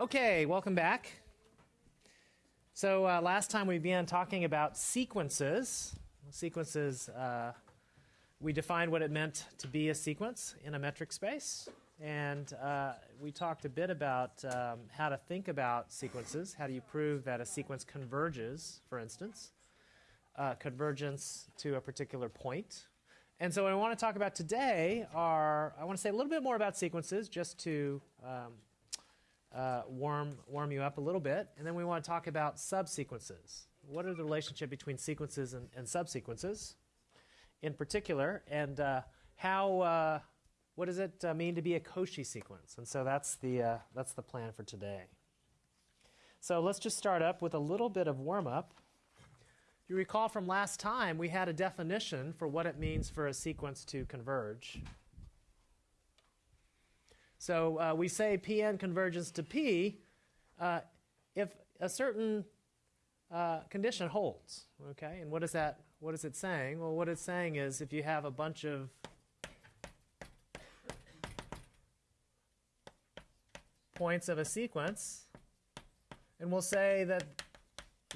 Okay, welcome back. So uh, last time we began talking about sequences. Sequences, uh, we defined what it meant to be a sequence in a metric space. And uh, we talked a bit about um, how to think about sequences. How do you prove that a sequence converges, for instance? Uh, convergence to a particular point. And so what I want to talk about today are, I want to say a little bit more about sequences just to um, uh, warm, warm you up a little bit. And then we want to talk about subsequences. What are the relationship between sequences and, and subsequences in particular? And uh, how, uh, what does it uh, mean to be a Cauchy sequence? And so that's the, uh, that's the plan for today. So let's just start up with a little bit of warm up. You recall from last time we had a definition for what it means for a sequence to converge. So uh, we say Pn converges to P uh, if a certain uh, condition holds. Okay, and what is that? What is it saying? Well, what it's saying is if you have a bunch of points of a sequence, and we'll say that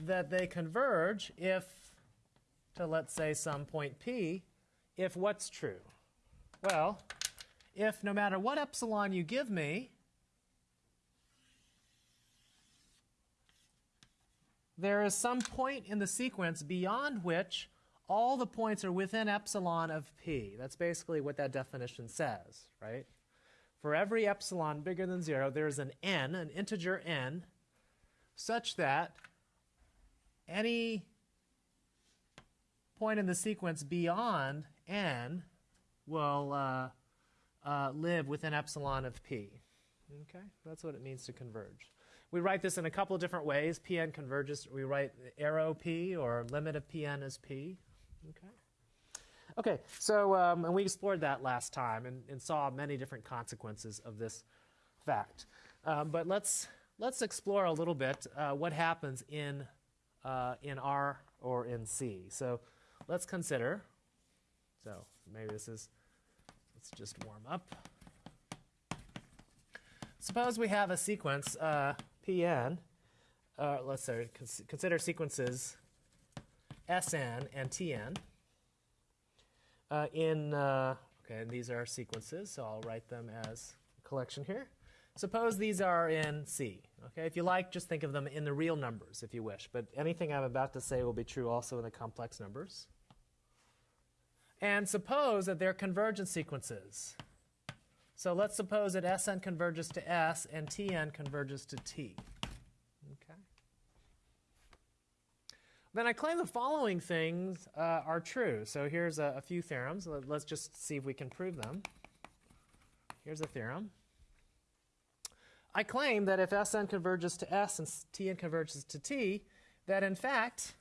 that they converge if to let's say some point P, if what's true? Well, if no matter what epsilon you give me, there is some point in the sequence beyond which all the points are within epsilon of p. That's basically what that definition says, right? For every epsilon bigger than 0, there is an n, an integer n, such that any point in the sequence beyond n will uh, uh, live within epsilon of p. Okay, that's what it means to converge. We write this in a couple of different ways. Pn converges. We write arrow p or limit of Pn as p. Okay. Okay, so um, and we explored that last time and, and, saw many different consequences of this fact. Um, but let's let's explore a little bit uh, what happens in uh, in R or in C. So let's consider. So maybe this is Let's just warm up. Suppose we have a sequence, uh, Pn, uh, let's say, cons consider sequences Sn and Tn. Uh, in, uh, okay, and these are sequences, so I'll write them as a collection here. Suppose these are in C. Okay, if you like, just think of them in the real numbers if you wish, but anything I'm about to say will be true also in the complex numbers. And suppose that they're convergent sequences. So let's suppose that Sn converges to S and Tn converges to T. Okay. Then I claim the following things uh, are true. So here's a, a few theorems. Let's just see if we can prove them. Here's a theorem. I claim that if Sn converges to S and Tn converges to T, that in fact,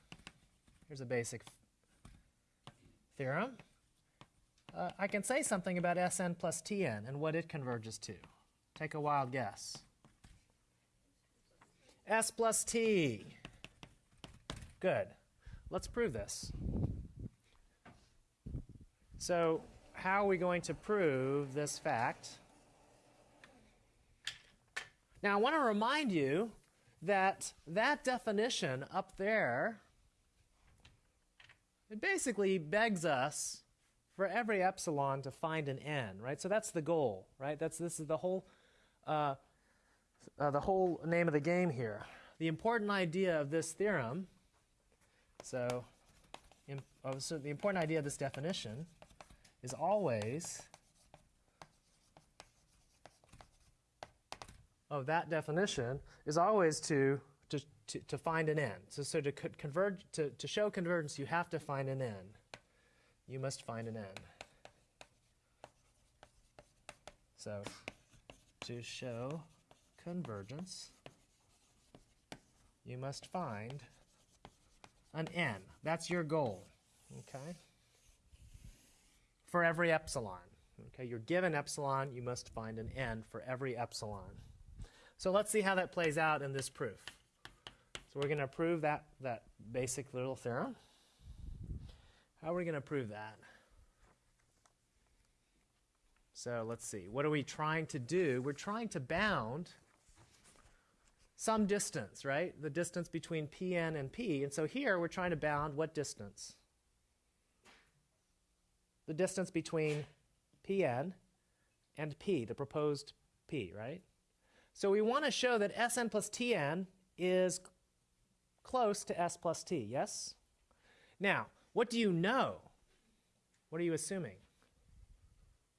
here's a basic theorem, uh, I can say something about Sn plus Tn and what it converges to. Take a wild guess. S plus T. Good. Let's prove this. So how are we going to prove this fact? Now I want to remind you that that definition up there, it basically begs us for every epsilon to find an n, right? So that's the goal, right? That's this is the whole uh, uh, the whole name of the game here. The important idea of this theorem. So, in, oh, so the important idea of this definition is always of that definition is always to to, to, to find an n. So, so to converge to, to show convergence, you have to find an n you must find an n. So to show convergence, you must find an n. That's your goal, okay? For every epsilon. Okay, you're given epsilon, you must find an n for every epsilon. So let's see how that plays out in this proof. So we're going to prove that, that basic little theorem. How are we going to prove that? So let's see. What are we trying to do? We're trying to bound some distance, right? The distance between Pn and P. And so here we're trying to bound what distance? The distance between Pn and P, the proposed P, right? So we want to show that Sn plus Tn is close to S plus T, yes? Now, what do you know? What are you assuming,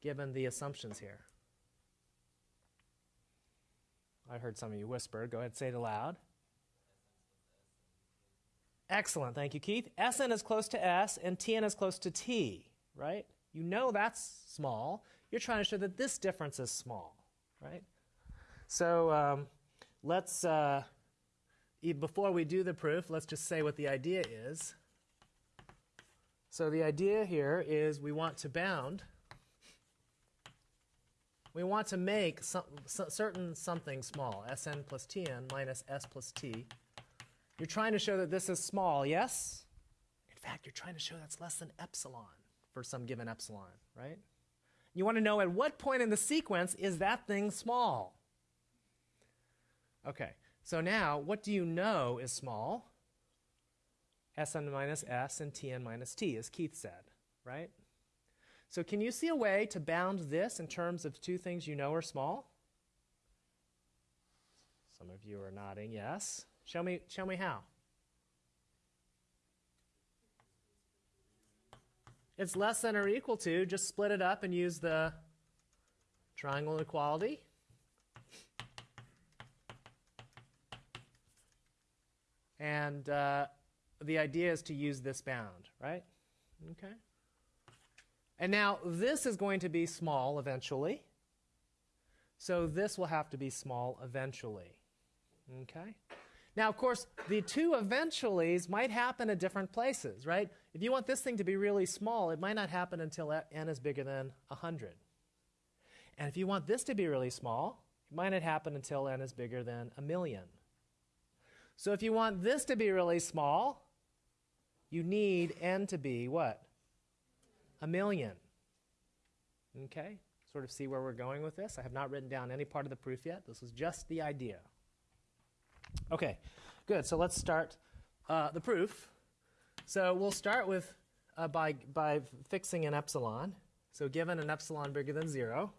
given the assumptions here? I heard some of you whisper. Go ahead, say it aloud. Excellent, thank you, Keith. Sn is close to S and Tn is close to T, right? You know that's small. You're trying to show that this difference is small, right? So um, let's, uh, before we do the proof, let's just say what the idea is. So the idea here is we want to bound we want to make some, certain something small, Sn plus Tn minus S plus T. You're trying to show that this is small, yes? In fact, you're trying to show that's less than epsilon for some given epsilon, right? You want to know at what point in the sequence is that thing small? Okay, so now what do you know is small? Sn minus S and Tn minus T, as Keith said, right? So can you see a way to bound this in terms of two things you know are small? Some of you are nodding yes. Show me, show me how. It's less than or equal to, just split it up and use the triangle inequality. And uh, the idea is to use this bound, right? Okay. And now this is going to be small eventually. So this will have to be small eventually. Okay? Now, of course, the two eventuallys might happen at different places, right? If you want this thing to be really small, it might not happen until n is bigger than 100. And if you want this to be really small, it might not happen until n is bigger than a million. So if you want this to be really small, you need n to be what? a million. Okay? Sort of see where we're going with this. I have not written down any part of the proof yet. This is just the idea. Okay, good. So let's start uh, the proof. So we'll start with uh, by, by fixing an epsilon. So given an epsilon bigger than 0,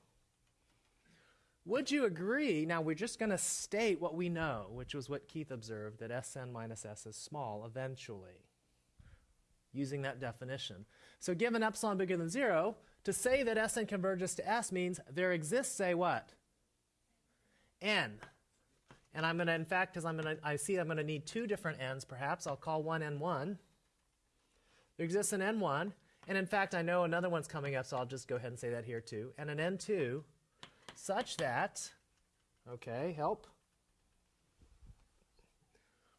would you agree? Now we're just going to state what we know, which was what Keith observed, that Sn minus S is small eventually using that definition. So given epsilon bigger than 0, to say that Sn converges to S means there exists a what? n. And I'm going to, in fact, because I'm going to, I see I'm going to need two different n's perhaps, I'll call one n1. There exists an n1, and in fact, I know another one's coming up, so I'll just go ahead and say that here too. And an n2 such that, okay, help.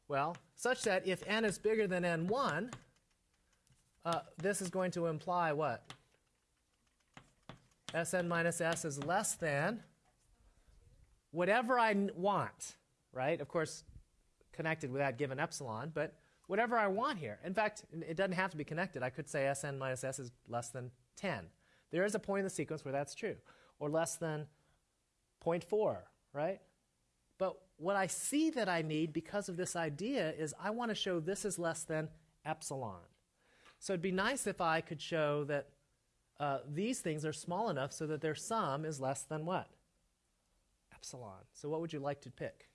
Well, such that if n is bigger than n1, uh, this is going to imply what? Sn minus S is less than whatever I want, right? Of course, connected with that given epsilon, but whatever I want here. In fact, it doesn't have to be connected. I could say Sn minus S is less than 10. There is a point in the sequence where that's true, or less than 0.4, right? But what I see that I need because of this idea is I want to show this is less than epsilon. So it'd be nice if I could show that uh, these things are small enough so that their sum is less than what? Epsilon. So what would you like to pick?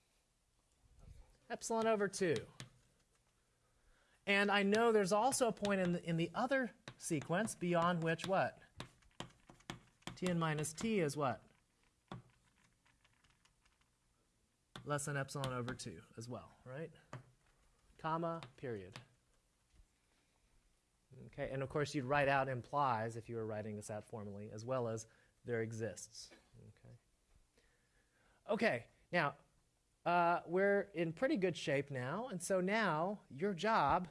Epsilon over 2. And I know there's also a point in the, in the other sequence beyond which what? Tn minus t is what? Less than epsilon over 2 as well, right? Comma, period. Okay, and of course you'd write out implies if you were writing this out formally, as well as there exists. Okay, okay now uh, we're in pretty good shape now, and so now your job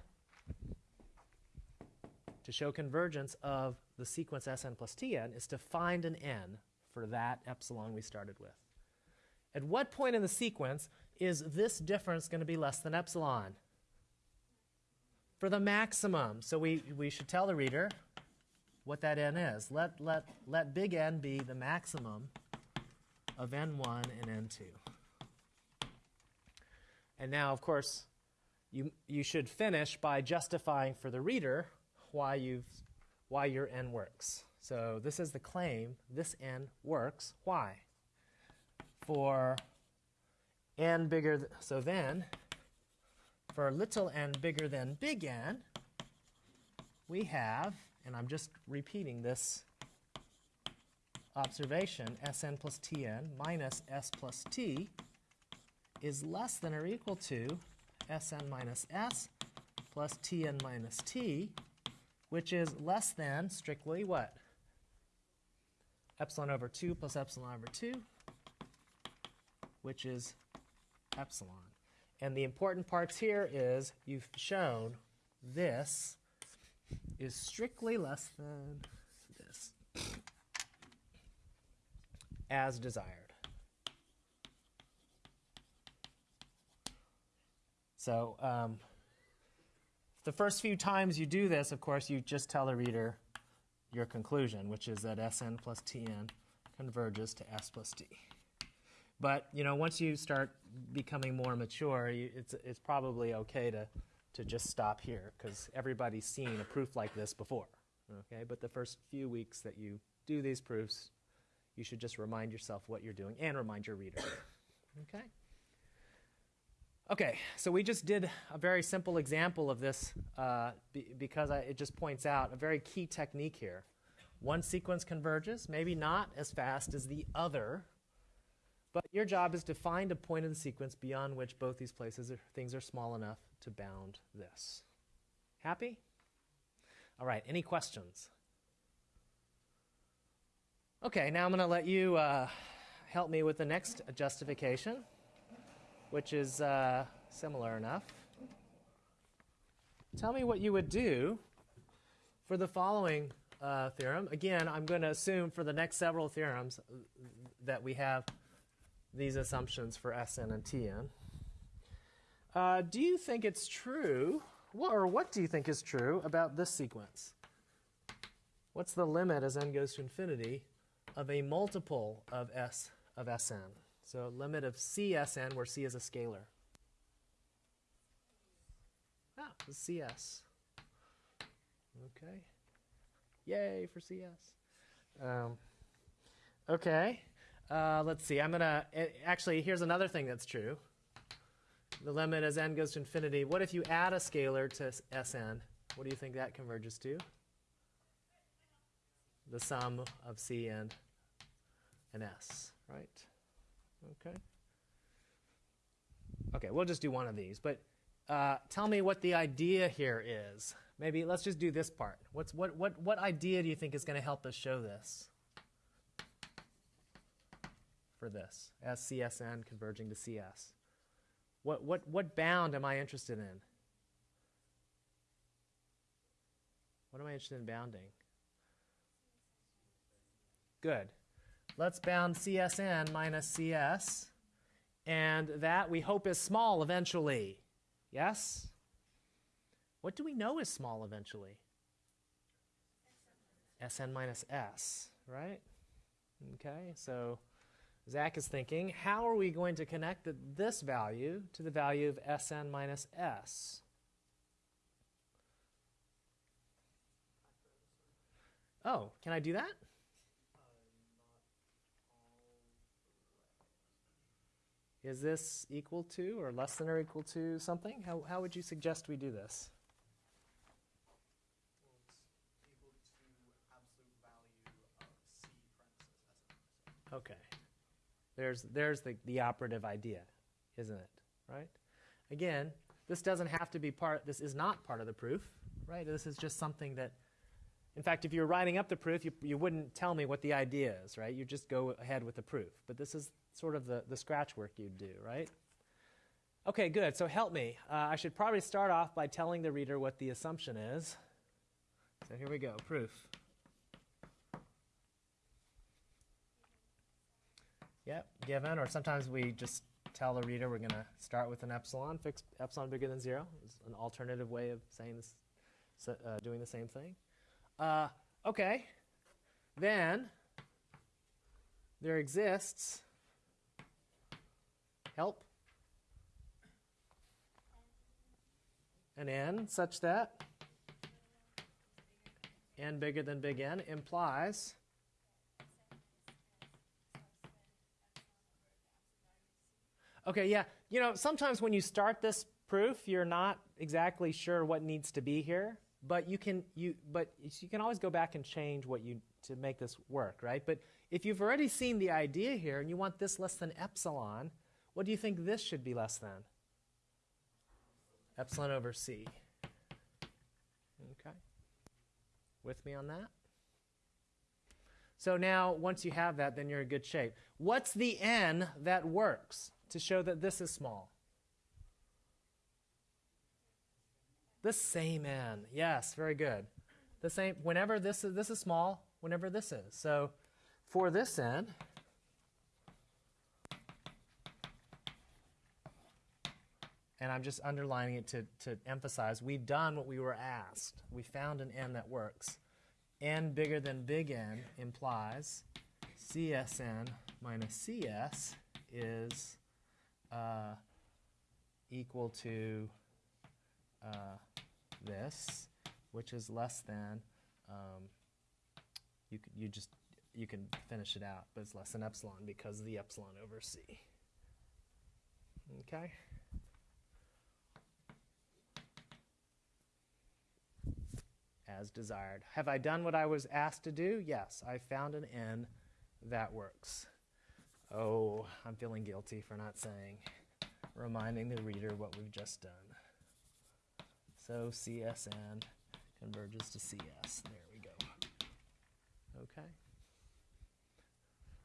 to show convergence of the sequence Sn plus Tn is to find an n for that epsilon we started with. At what point in the sequence is this difference going to be less than epsilon? For the maximum. So we, we should tell the reader what that n is. Let, let, let big N be the maximum of n1 and n2. And now, of course, you, you should finish by justifying for the reader why, you've, why your n works. So this is the claim, this n works. Why? For n bigger, th- so then, for little n bigger than big N, we have, and I'm just repeating this observation, Sn plus Tn minus S plus T is less than or equal to Sn minus S plus Tn minus T, which is less than strictly what? Epsilon over 2 plus epsilon over 2, which is epsilon. And the important parts here is you've shown this is strictly less than this as desired. So um, the first few times you do this, of course, you just tell the reader your conclusion, which is that Sn plus Tn converges to S plus T. But you know, once you start becoming more mature, you, it's it's probably okay to to just stop here because everybody's seen a proof like this before. Okay, but the first few weeks that you do these proofs, you should just remind yourself what you're doing and remind your reader. okay. Okay, so we just did a very simple example of this uh, be, because I, it just points out a very key technique here. One sequence converges, maybe not as fast as the other, but your job is to find a point in the sequence beyond which both these places are, things are small enough to bound this. Happy? All right, any questions? Okay, now I'm going to let you uh, help me with the next justification which is uh, similar enough. Tell me what you would do for the following uh, theorem. Again, I'm going to assume for the next several theorems that we have these assumptions for Sn and Tn. Uh, do you think it's true, what, or what do you think is true about this sequence? What's the limit as n goes to infinity of a multiple of S of Sn? So limit of CSN, where C is a scalar. Ah, CS. Okay. Yay for CS. Um, okay. Uh, let's see. I'm going to actually, here's another thing that's true. The limit as n goes to infinity. What if you add a scalar to Sn? What do you think that converges to? The sum of C and, and S, right? Okay. Okay, we'll just do one of these. But uh, tell me what the idea here is. Maybe let's just do this part. What's, what, what, what idea do you think is going to help us show this? For this, as CSN converging to CS. What, what, what bound am I interested in? What am I interested in bounding? Good let's bound CSN minus CS. And that we hope is small eventually. Yes? What do we know is small eventually? Sn minus S, right? Okay, so Zach is thinking, how are we going to connect the, this value to the value of Sn minus S? Oh, can I do that? Is this equal to or less than or equal to something? How, how would you suggest we do this? Okay. There's, there's the, the operative idea, isn't it? Right? Again, this doesn't have to be part, this is not part of the proof, right? This is just something that, in fact, if you're writing up the proof, you, you wouldn't tell me what the idea is, right? You just go ahead with the proof. But this is sort of the, the scratch work you'd do, right? Okay, good. So help me. Uh, I should probably start off by telling the reader what the assumption is. So here we go, proof. Yep, given, or sometimes we just tell the reader we're going to start with an epsilon, fix epsilon bigger than zero. It's an alternative way of saying this, uh, doing the same thing. Uh, okay, then there exists help an n such that n bigger than big N implies Okay, yeah. You know, sometimes when you start this proof, you're not exactly sure what needs to be here, but you can you but you can always go back and change what you to make this work, right? But if you've already seen the idea here and you want this less than epsilon, what do you think this should be less than? Epsilon over c. Okay. With me on that? So now, once you have that, then you're in good shape. What's the n that works to show that this is small? The same n. Yes, very good. The same. Whenever this is this is small, whenever this is. So for this n, and I'm just underlining it to, to emphasize, we've done what we were asked. We found an n that works. n bigger than big N implies CSN minus CS is uh, equal to uh, this, which is less than, um, you, you just, you can finish it out, but it's less than epsilon because of the epsilon over C. Okay? As desired. Have I done what I was asked to do? Yes, I found an N that works. Oh, I'm feeling guilty for not saying, reminding the reader what we've just done. So CSN converges to CS. There we go. Okay.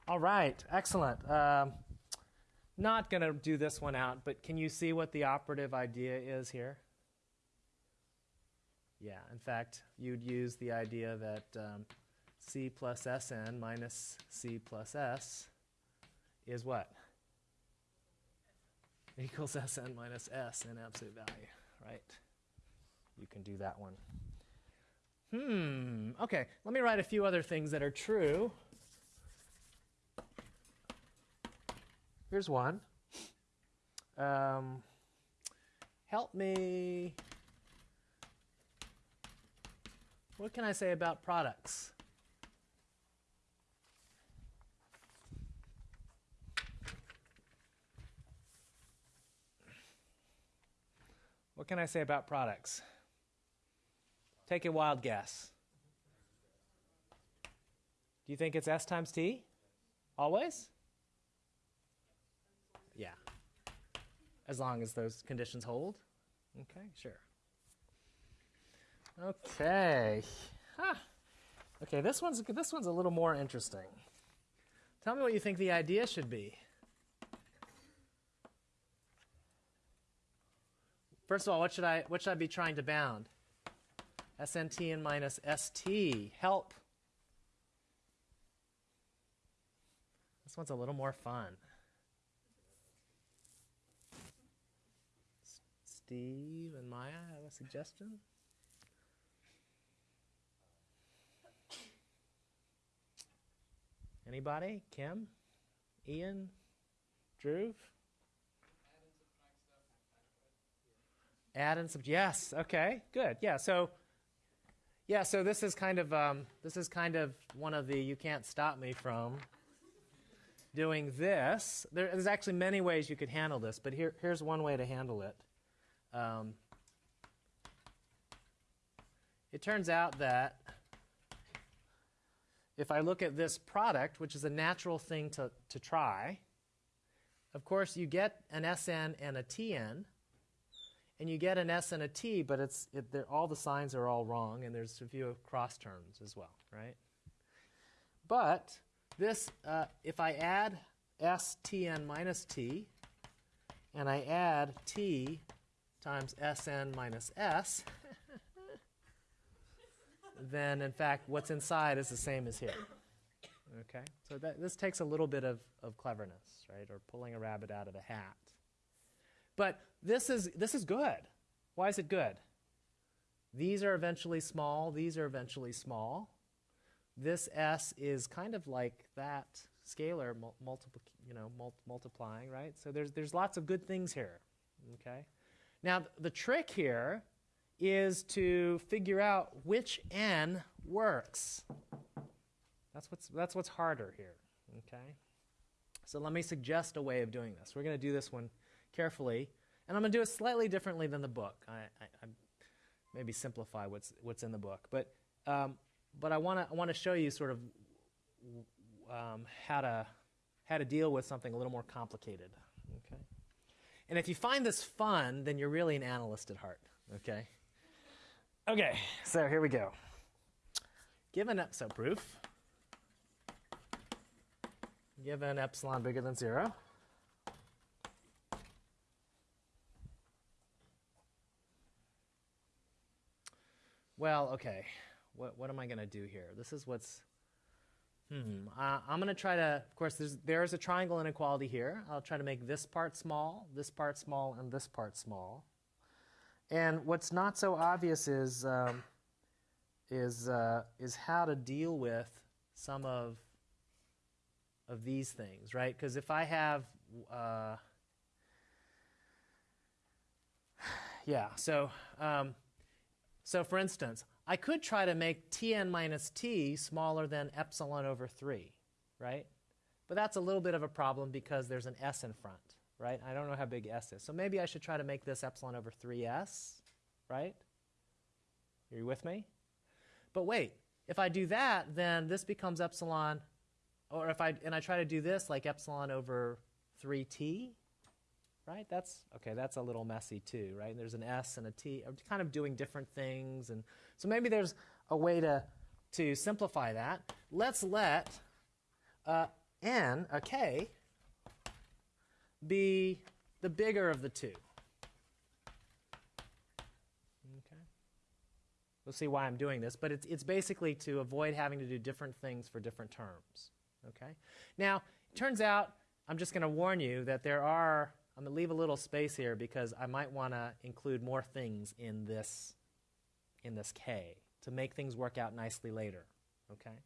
All right, excellent. Um, not going to do this one out, but can you see what the operative idea is here? Yeah, in fact, you'd use the idea that um, C plus Sn minus C plus S is what? Equals Sn minus S in absolute value, right? You can do that one. Hmm, okay, let me write a few other things that are true. Here's one. Um, help me. What can I say about products? What can I say about products? Take a wild guess. Do you think it's S times T? Always? Yeah. As long as those conditions hold. Okay, sure. Okay. Huh. Okay, this one's this one's a little more interesting. Tell me what you think the idea should be. First of all, what should I what should I be trying to bound? SNT and minus ST. Help. This one's a little more fun. Steve and Maya have a suggestion? Anybody? Kim? Ian? Drew? Add and subtract. Yes. Okay. Good. Yeah. So, yeah. So this is kind of um, this is kind of one of the you can't stop me from doing this. There, there's actually many ways you could handle this, but here, here's one way to handle it. Um, it turns out that if I look at this product, which is a natural thing to, to try, of course you get an SN and a TN, and you get an S and a T, but it's, it, all the signs are all wrong, and there's a few of cross terms as well, right? But this, uh, if I add S, T, N minus T, and I add T times Sn minus S, then in fact what's inside is the same as here. Okay, so that, this takes a little bit of, of cleverness, right, or pulling a rabbit out of a hat. But this is, this is good. Why is it good? These are eventually small, these are eventually small. This S is kind of like that scalar mul you know, mul multiplying, right? So there's, there's lots of good things here, okay? Now, the trick here is to figure out which n works. That's what's, that's what's harder here, okay? So let me suggest a way of doing this. We're going to do this one carefully, and I'm going to do it slightly differently than the book. I, I, I maybe simplify what's, what's in the book. But, um, but I want to I wanna show you sort of um, how, to, how to deal with something a little more complicated, okay? And if you find this fun, then you're really an analyst at heart, okay? Okay, so here we go. Given so proof, given epsilon bigger than 0, well, okay, what, what am I going to do here? This is what's, hmm, uh, I'm going to try to, of course, there's, there's a triangle inequality here. I'll try to make this part small, this part small, and this part small. And what's not so obvious is, um, is, uh, is how to deal with some of, of these things, right? Because if I have, uh, yeah, so, um, so for instance, I could try to make Tn minus T smaller than epsilon over 3, right? But that's a little bit of a problem because there's an S in front right? I don't know how big s is. So maybe I should try to make this epsilon over 3s, right? Are you with me? But wait, if I do that, then this becomes epsilon, or if I, and I try to do this like epsilon over 3t, right? That's, okay, that's a little messy too, right? There's an s and a t, I'm kind of doing different things. And so maybe there's a way to, to simplify that. Let's let uh, n, a k, be the bigger of the two. Okay. We'll see why I'm doing this, but it's, it's basically to avoid having to do different things for different terms. Okay. Now, it turns out, I'm just going to warn you that there are, I'm going to leave a little space here because I might want to include more things in this, in this K to make things work out nicely later. Okay.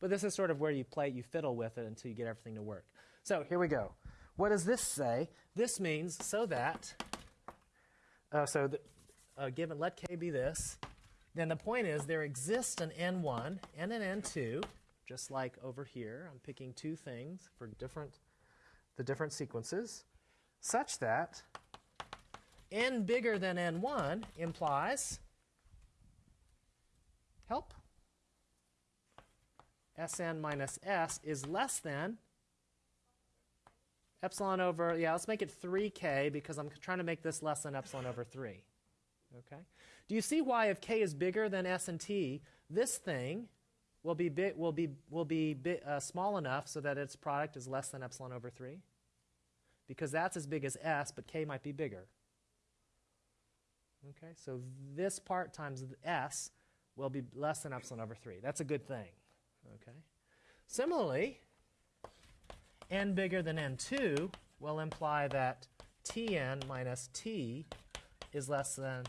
But this is sort of where you play, you fiddle with it until you get everything to work. So here we go. What does this say? This means so that, uh, so that, uh, given, let k be this, then the point is there exists an n1 and an n2, just like over here. I'm picking two things for different, the different sequences, such that n bigger than n1 implies, help, Sn minus S is less than epsilon over, yeah, let's make it 3k because I'm trying to make this less than epsilon over 3. Okay? Do you see why if k is bigger than s and t, this thing will be, bi will be, will be bi uh, small enough so that its product is less than epsilon over 3? Because that's as big as s, but k might be bigger. Okay, so this part times s will be less than epsilon over 3. That's a good thing. Okay. Similarly, n bigger than n2 will imply that tn minus t is less than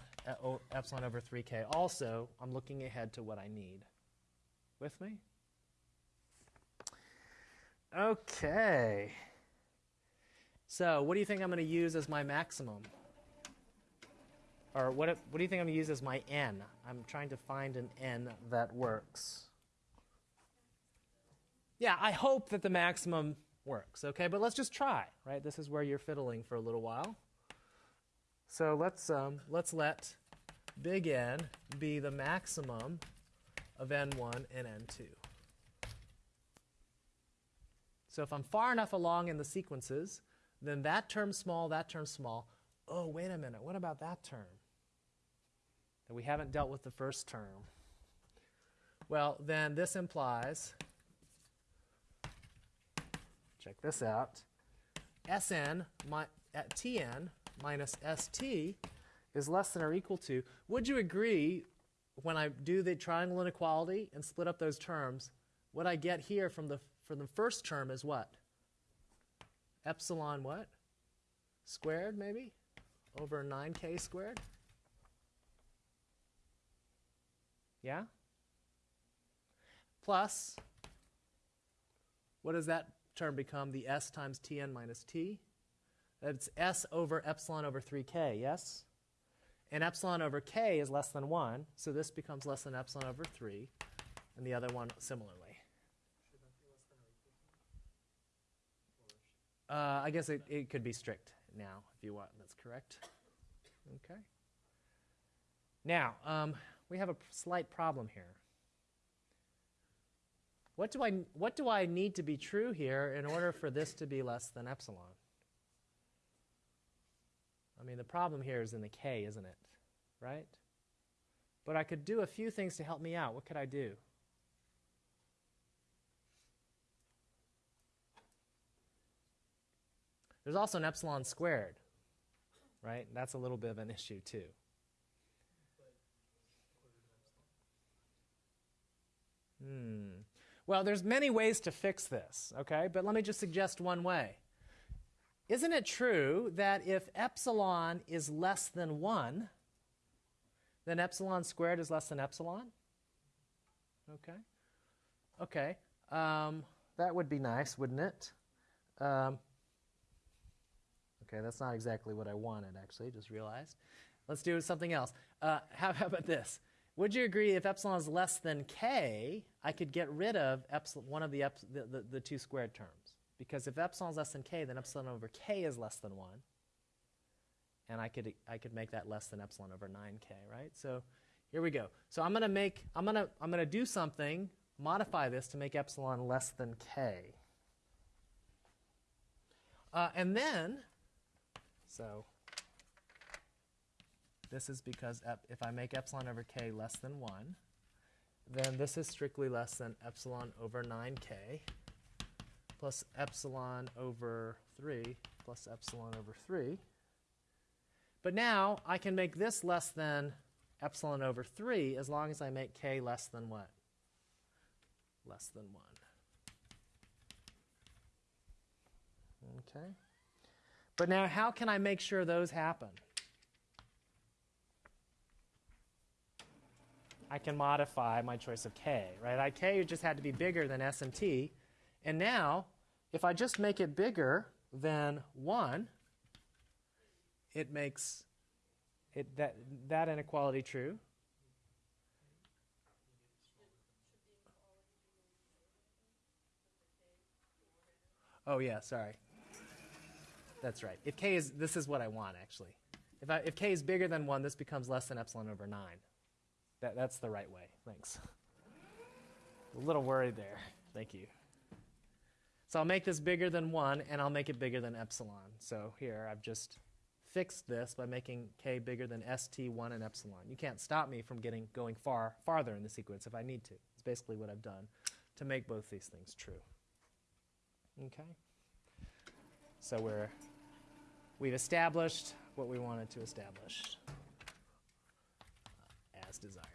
epsilon over 3k. Also, I'm looking ahead to what I need. With me? Okay. So what do you think I'm going to use as my maximum? Or what, what do you think I'm going to use as my n? I'm trying to find an n that works. Yeah, I hope that the maximum works. Okay, but let's just try, right? This is where you're fiddling for a little while. So let's, um, let's let big N be the maximum of N1 and N2. So if I'm far enough along in the sequences, then that term small, that term small. Oh, wait a minute, what about that term? That we haven't dealt with the first term. Well, then this implies check this out, Sn my, at uh, Tn minus St is less than or equal to, would you agree when I do the triangle inequality and split up those terms, what I get here from the, from the first term is what? Epsilon what? Squared, maybe? Over 9k squared? Yeah? Plus, what does that term become the s times tn minus t. That's s over epsilon over 3k, yes? and epsilon over k is less than 1, so this becomes less than epsilon over 3, and the other one similarly. Uh, I guess it, it could be strict now, if you want. That's correct. Okay. Now, um, we have a slight problem here. What do, I, what do I need to be true here in order for this to be less than epsilon? I mean, the problem here is in the k, isn't it? Right? But I could do a few things to help me out. What could I do? There's also an epsilon squared, right? That's a little bit of an issue, too. Hmm. Well, there's many ways to fix this, okay? But let me just suggest one way. Isn't it true that if epsilon is less than 1, then epsilon squared is less than epsilon? Okay. Okay. Um, that would be nice, wouldn't it? Um, okay, that's not exactly what I wanted, actually, just realized. Let's do something else. Uh, how, how about this? Would you agree if epsilon is less than k, I could get rid of epsilon, one of the, the, the, the, two squared terms? Because if epsilon is less than k, then epsilon over k is less than 1. And I could, I could make that less than epsilon over 9k, right? So here we go. So I'm going to make, I'm going to, I'm going to do something, modify this to make epsilon less than k. Uh, and then, so this is because if I make epsilon over k less than 1, then this is strictly less than epsilon over 9k plus epsilon over 3 plus epsilon over 3. But now I can make this less than epsilon over 3 as long as I make k less than what? Less than 1. Okay. But now how can I make sure those happen? I can modify my choice of k, right? I, k just had to be bigger than s and t. And now, if I just make it bigger than 1, it makes it, that, that inequality true. Oh, yeah, sorry. That's right. If k is, this is what I want, actually. If, I, if k is bigger than 1, this becomes less than epsilon over 9. That, that's the right way. Thanks. A little worried there. Thank you. So I'll make this bigger than 1, and I'll make it bigger than epsilon. So here, I've just fixed this by making k bigger than st, 1, and epsilon. You can't stop me from getting going far farther in the sequence if I need to. It's basically what I've done to make both these things true. Okay? So we're, we've established what we wanted to establish as desired.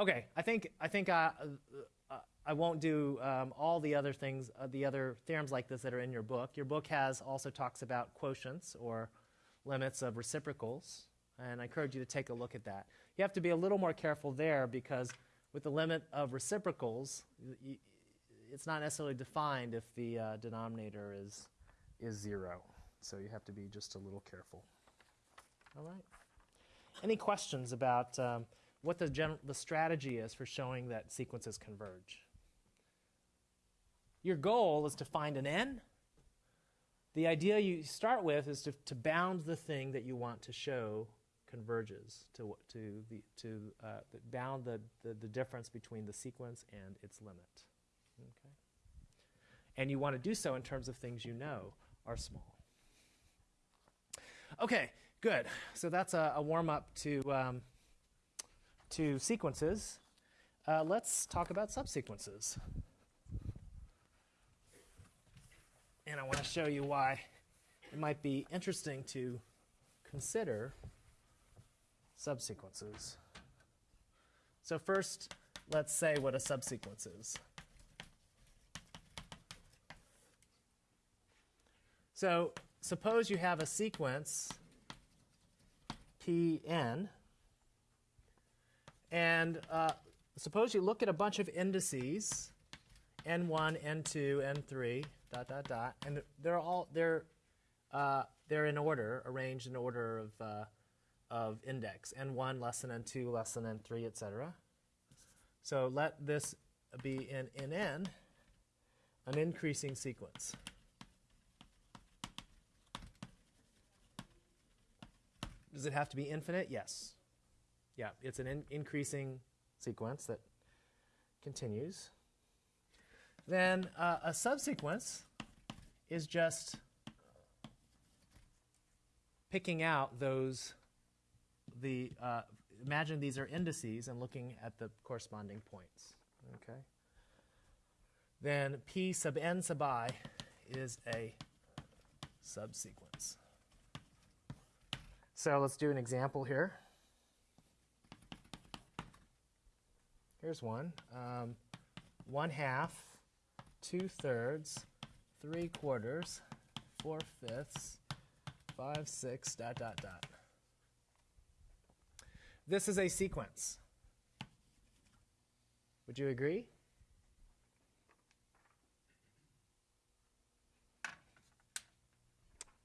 Okay, I think I think I, uh, uh, I won't do um, all the other things, uh, the other theorems like this that are in your book. Your book has also talks about quotients or limits of reciprocals, and I encourage you to take a look at that. You have to be a little more careful there because with the limit of reciprocals, it's not necessarily defined if the uh, denominator is is zero. So you have to be just a little careful. All right. Any questions about? Um, what the, gen- the strategy is for showing that sequences converge. Your goal is to find an n. The idea you start with is to, to bound the thing that you want to show converges to, to, the, to uh, bound the, the, the difference between the sequence and its limit. And you want to do so in terms of things you know are small. Okay, good. So that's a, a warm up to. Um, to sequences, uh, let's talk about subsequences. And I want to show you why it might be interesting to consider subsequences. So first, let's say what a subsequence is. So suppose you have a sequence Pn and uh, suppose you look at a bunch of indices, n1, n2, n3, dot, dot, dot, and they're all, they're uh, they're in order, arranged in order of, uh, of index, n1 less than n2 less than n3, etc. So let this be in, in n an increasing sequence. Does it have to be infinite? Yes. Yeah, it's an in increasing sequence that continues. Then uh, a subsequence is just picking out those, the, uh, imagine these are indices and looking at the corresponding points. Okay. Then P sub n sub i is a subsequence. So let's do an example here. Here's one. Um, one half, two thirds, three quarters, four fifths, five, six, dot, dot, dot. This is a sequence. Would you agree?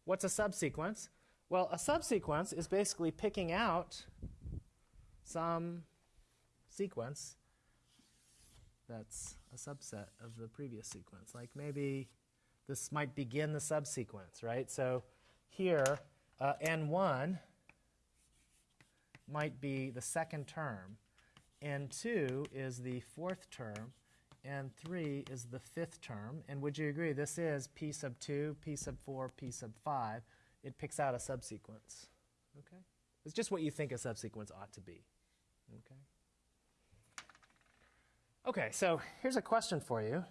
What's a subsequence? Well, a subsequence is basically picking out some sequence that's a subset of the previous sequence. Like maybe this might begin the subsequence, right? So here, uh, N1 might be the second term, N2 is the fourth term, n3 is the fifth term. And would you agree this is P sub 2, P sub 4, P sub 5. It picks out a subsequence. Okay? It's just what you think a subsequence ought to be. Okay? Okay, so here's a question for you.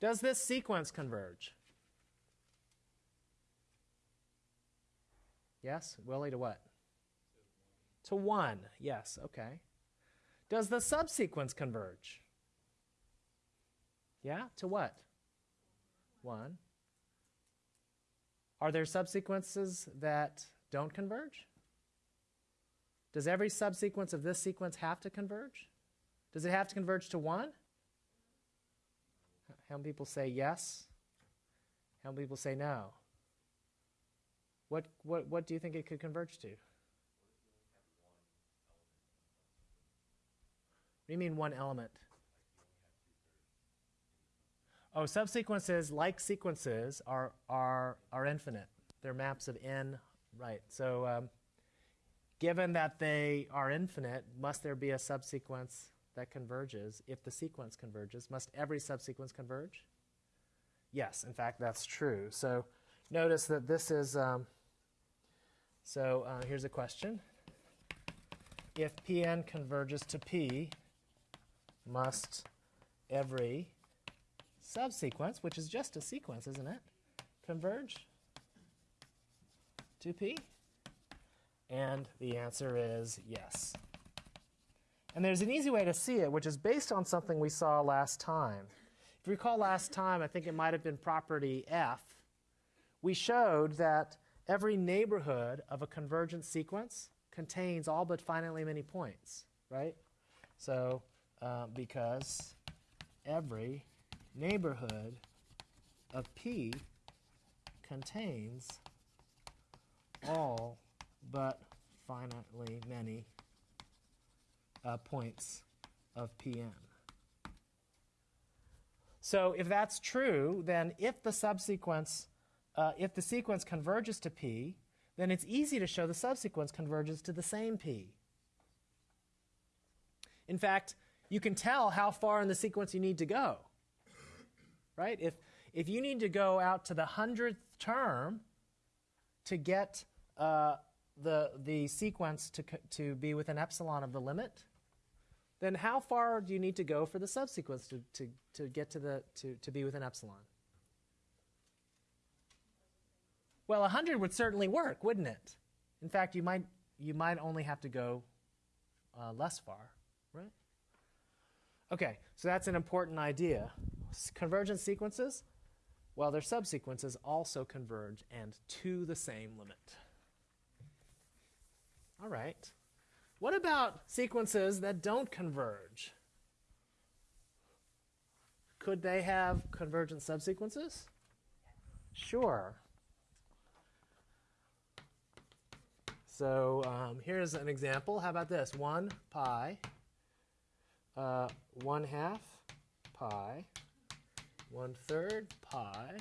Does this sequence converge? Yes? Willie, to what? To 1. Yes, okay. Does the subsequence converge? Yeah? To what? 1. Are there subsequences that don't converge? Does every subsequence of this sequence have to converge? Does it have to converge to 1? How many people say yes? How many people say no? What, what, what do you think it could converge to? What do you mean one element? Oh, subsequences, like sequences, are, are, are infinite. They're maps of n, right. So um, given that they are infinite, must there be a subsequence that converges? If the sequence converges, must every subsequence converge? Yes, in fact, that's true. So notice that this is, um, so uh, here's a question. If Pn converges to P, must every subsequence, which is just a sequence, isn't it, converge to P? And the answer is yes. And there's an easy way to see it, which is based on something we saw last time. If you recall last time, I think it might have been property F, we showed that every neighborhood of a convergent sequence contains all but finitely many points, right? So uh, because every neighborhood of P contains all but finitely many uh, points of Pn. So if that's true, then if the subsequence, uh, if the sequence converges to P, then it's easy to show the subsequence converges to the same P. In fact, you can tell how far in the sequence you need to go. Right? If, if you need to go out to the hundredth term to get uh, the, the sequence to, to be within epsilon of the limit, then how far do you need to go for the subsequence to, to, to get to, the, to, to be within epsilon? Well, 100 would certainly work, wouldn't it? In fact, you might, you might only have to go uh, less far, right? Okay, so that's an important idea. Convergent sequences, well, their subsequences also converge and to the same limit. All right. What about sequences that don't converge? Could they have convergent subsequences? Sure. So um, here's an example. How about this? 1 pi, uh, 1 half pi, 1 third pi,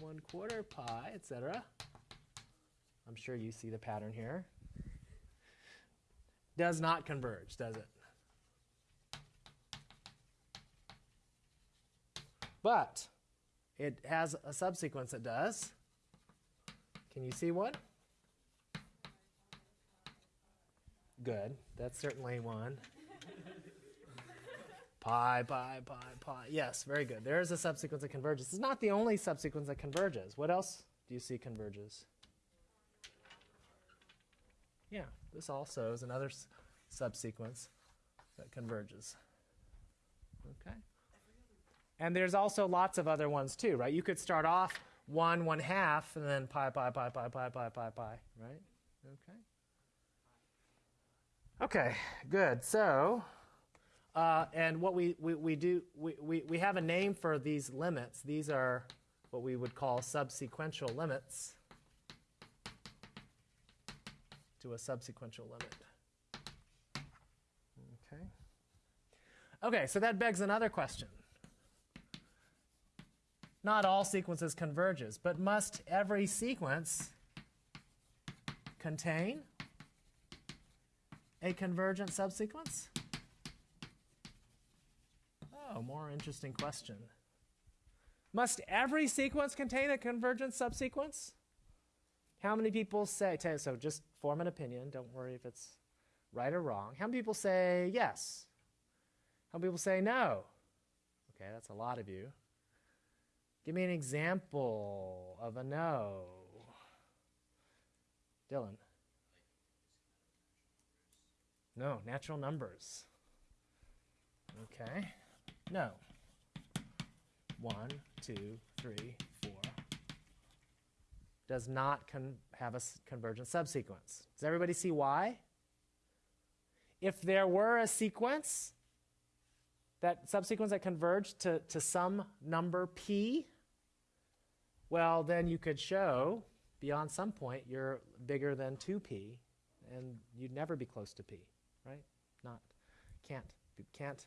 1 quarter pi, etc. I'm sure you see the pattern here. Does not converge, does it? But it has a subsequence that does. Can you see one? Good. That's certainly one. Pi, pi, pi, pi. Yes, very good. There is a subsequence that converges. It's not the only subsequence that converges. What else do you see converges? Yeah, this also is another subsequence that converges. Okay. And there's also lots of other ones too, right? You could start off one, one half, and then pi, pi, pi, pi, pi, pi, pi, pi, right? Okay. Okay, good. So, uh, and what we, we, we do, we, we, we have a name for these limits. These are what we would call subsequential limits to a subsequential limit. Okay. Okay, so that begs another question. Not all sequences converges, but must every sequence contain a convergent subsequence? Oh, more interesting question. Must every sequence contain a convergent subsequence? How many people say, so just form an opinion, don't worry if it's right or wrong. How many people say yes? How many people say no? Okay, that's a lot of you. Give me an example of a no. Dylan. No, natural numbers. Okay. No. One, two, three, four. Does not have a convergent subsequence. Does everybody see why? If there were a sequence, that subsequence that converged to, to some number p, well, then you could show beyond some point you're bigger than 2p, and you'd never be close to p, right? Not, can't, can't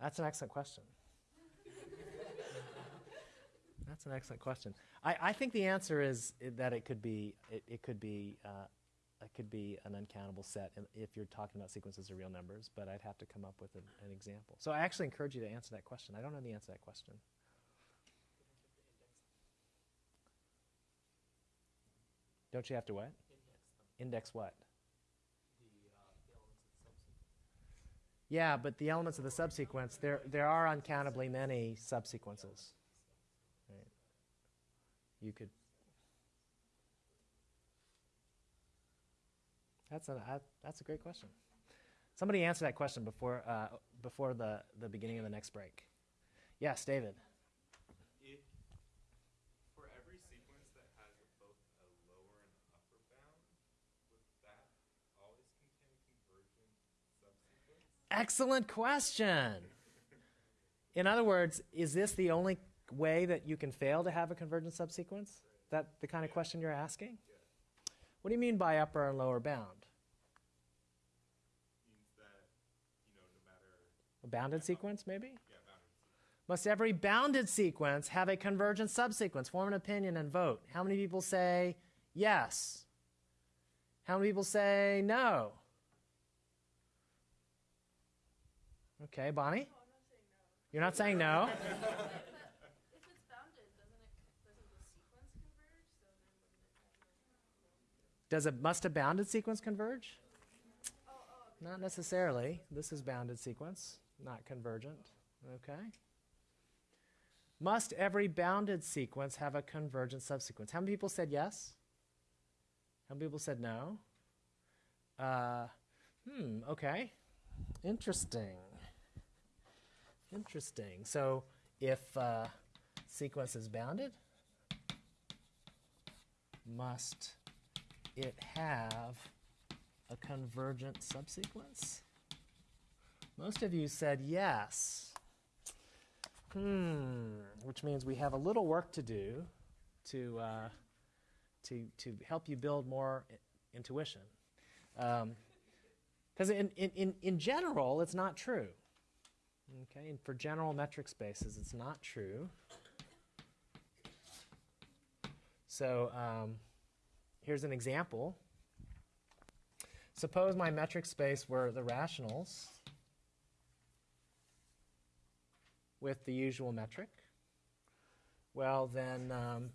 that's an excellent question. that's an excellent question. I, I think the answer is that it could be it, it could be uh, it could be an uncountable set if you're talking about sequences of real numbers. But I'd have to come up with an, an example. So I actually encourage you to answer that question. I don't know the answer to that question. Don't you have to what? Index what? Yeah, but the elements of the subsequence, there, there are uncountably many subsequences. Right. You could. That's a, that's a great question. Somebody answer that question before, uh, before the, the beginning of the next break. Yes, David. If for every sequence that has both a lower and upper bound, would that always contain a convergent subsequence? Excellent question. In other words, is this the only way that you can fail to have a convergent subsequence? That the kind of question you're asking? What do you mean by upper and lower bound? That, you know, no A bounded sequence, maybe? yeah, bounded. Must every bounded sequence have a convergent subsequence? Form an opinion and vote. How many people say yes? How many people say no? Okay, Bonnie? You're not saying no? If it's doesn't it, doesn't the sequence converge? So then wouldn't it have Does it must a bounded sequence converge? Oh, oh, Not necessarily. This is bounded sequence, not convergent. Okay. Must every bounded sequence have a convergent subsequence? How many people said yes? How many people said no? Uh, hmm, okay. Interesting. Interesting. So if uh, sequence is bounded, must it have a convergent subsequence? Most of you said yes. Hmm, which means we have a little work to do to, uh, to, to help you build more intuition. Because in, in, in, in general, it's not true. Okay, and for general metric spaces, it's not true. So um, here's an example. Suppose my metric space were the rationals with the usual metric. Well, then um,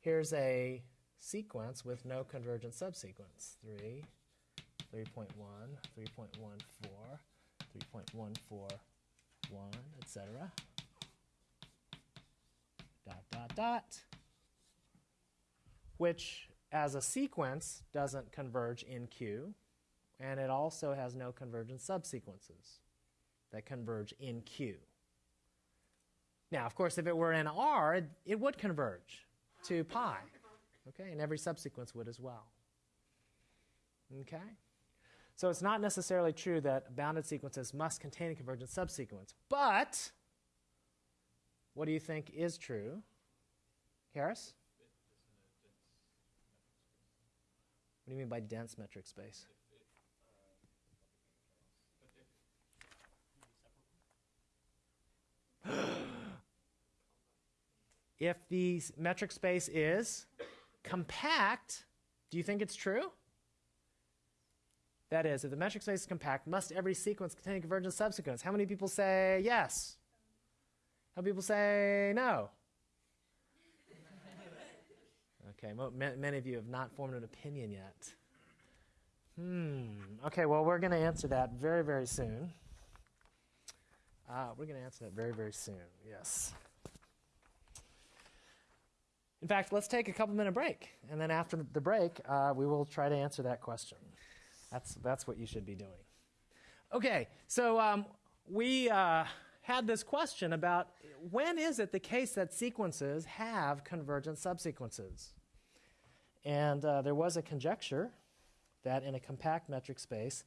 here's a sequence with no convergent subsequence. 3, 3.1, 3.14, 3.141, etc. Dot, dot, dot. Which, as a sequence, doesn't converge in Q, and it also has no convergent subsequences that converge in Q. Now, of course, if it were in R, it, it would converge to pi. Okay, and every subsequence would as well. Okay? So it's not necessarily true that bounded sequences must contain a convergent subsequence. But what do you think is true? Harris? What do you mean by dense metric space? if the metric space is compact, do you think it's true? That is, if the metric space is compact, must every sequence contain a convergent subsequence? How many people say yes? How many people say no? Okay, many of you have not formed an opinion yet. Hmm. Okay, well, we're going to answer that very, very soon. Uh, we're going to answer that very, very soon. Yes. In fact, let's take a couple minute break, and then after the break, uh, we will try to answer that question. That's that's what you should be doing. Okay, so um, we uh, had this question about when is it the case that sequences have convergent subsequences, and uh, there was a conjecture that in a compact metric space,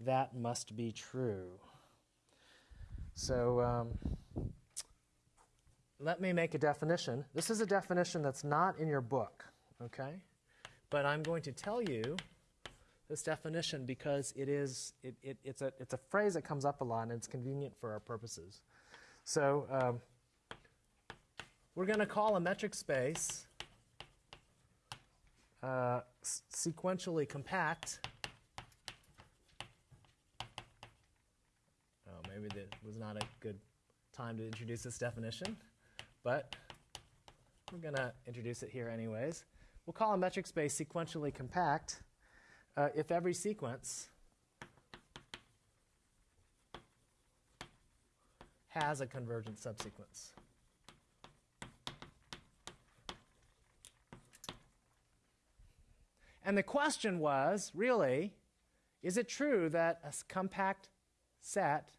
that must be true. So. Um, let me make a definition. This is a definition that's not in your book, okay? But I'm going to tell you this definition because it is it, it, it's a it's a phrase that comes up a lot and it's convenient for our purposes. So um, we're going to call a metric space uh, sequentially compact. Oh, maybe that was not a good time to introduce this definition but we're going to introduce it here anyways. We'll call a metric space sequentially compact uh, if every sequence has a convergent subsequence. And the question was really, is it true that a compact set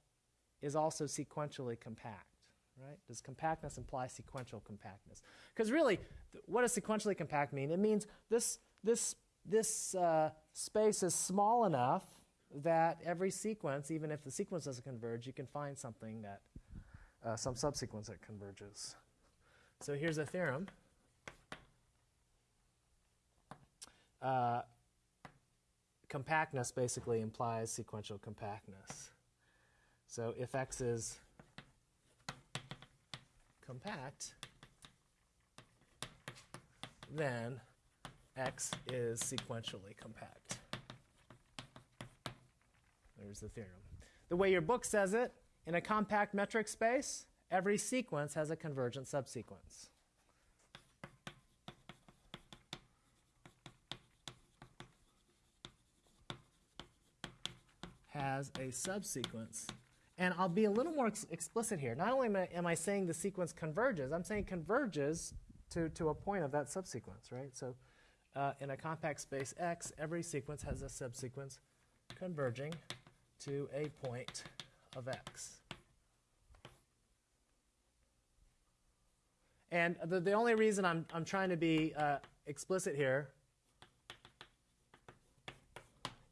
is also sequentially compact? right? Does compactness imply sequential compactness? Because really, what does sequentially compact mean? It means this, this, this uh, space is small enough that every sequence, even if the sequence doesn't converge, you can find something that, uh, some subsequence that converges. So here's a theorem. Uh, compactness basically implies sequential compactness. So if x is compact, then x is sequentially compact. There's the theorem. The way your book says it, in a compact metric space, every sequence has a convergent subsequence. Has a subsequence. And I'll be a little more ex- explicit here. Not only am I, am I saying the sequence converges, I'm saying converges to, to a point of that subsequence, right? So uh, in a compact space X, every sequence has a subsequence converging to a point of X. And the, the only reason I'm, I'm trying to be uh, explicit here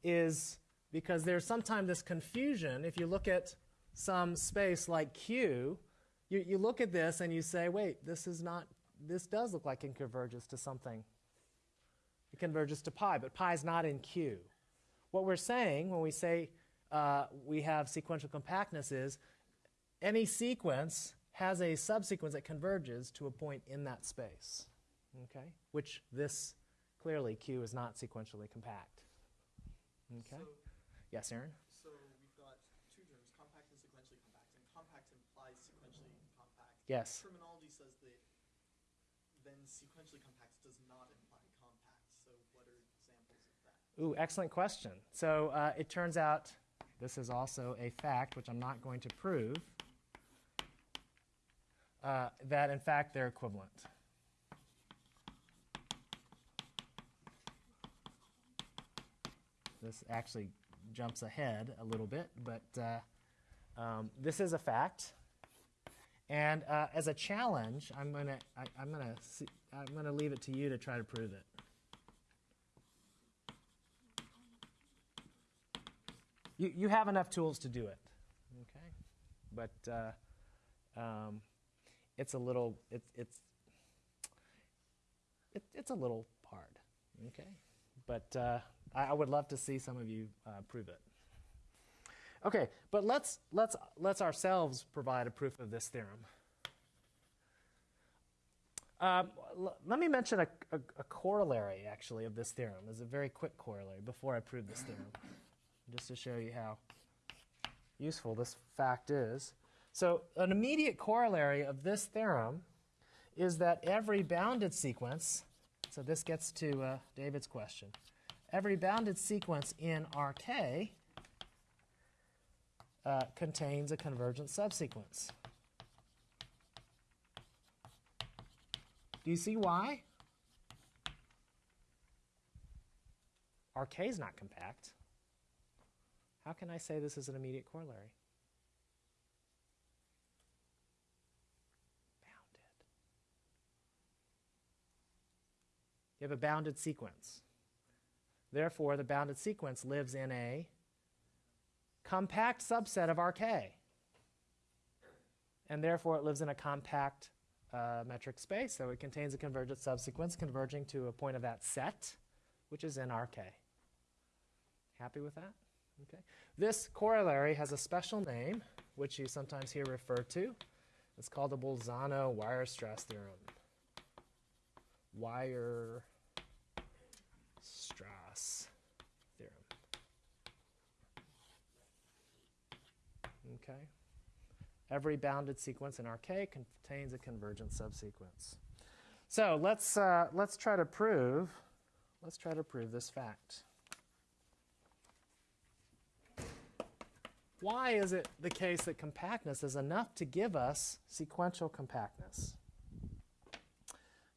is because there's sometimes this confusion. If you look at some space like Q, you, you look at this and you say, wait, this is not, this does look like it converges to something. It converges to pi, but pi is not in Q. What we're saying when we say uh, we have sequential compactness is any sequence has a subsequence that converges to a point in that space, okay? Which this, clearly, Q is not sequentially compact. Okay? So, Yes, Aaron? so we've got two terms, compact and sequentially compact, and compact implies sequentially compact. Yes. Terminology says that then sequentially compact does not imply compact. So what are examples of that? Ooh, excellent question. So uh, it turns out this is also a fact, which I'm not going to prove, uh, that in fact they're equivalent. This actually jumps ahead a little bit, but uh, um, this is a fact. And uh, as a challenge, I'm gonna I, I'm gonna I'm gonna leave it to you to try to prove it. You, you have enough tools to do it, okay? But uh, um, it's a little it's it's it, it's a little hard, okay? But uh, I, I would love to see some of you uh, prove it. Okay, but let's let's let's ourselves provide a proof of this theorem. Um, let me mention a, a, a corollary, actually, of this theorem. It's a very quick corollary before I prove this theorem, just to show you how useful this fact is. So, an immediate corollary of this theorem is that every bounded sequence, so this gets to uh, David's question, every bounded sequence in RK uh, contains a convergent subsequence. Do you see why? RK is not compact. How can I say this is an immediate corollary? Bounded. You have a bounded sequence. Therefore, the bounded sequence lives in a compact subset of RK. And therefore, it lives in a compact uh, metric space, so it contains a convergent subsequence converging to a point of that set, which is in RK. Happy with that? Okay. This corollary has a special name, which you sometimes hear referred to. It's called the Bolzano-Weierstrass theorem. Weierstrass theorem. Okay. Every bounded sequence in RK contains a convergent subsequence. So let's uh, let's try to prove let's try to prove this fact. Why is it the case that compactness is enough to give us sequential compactness?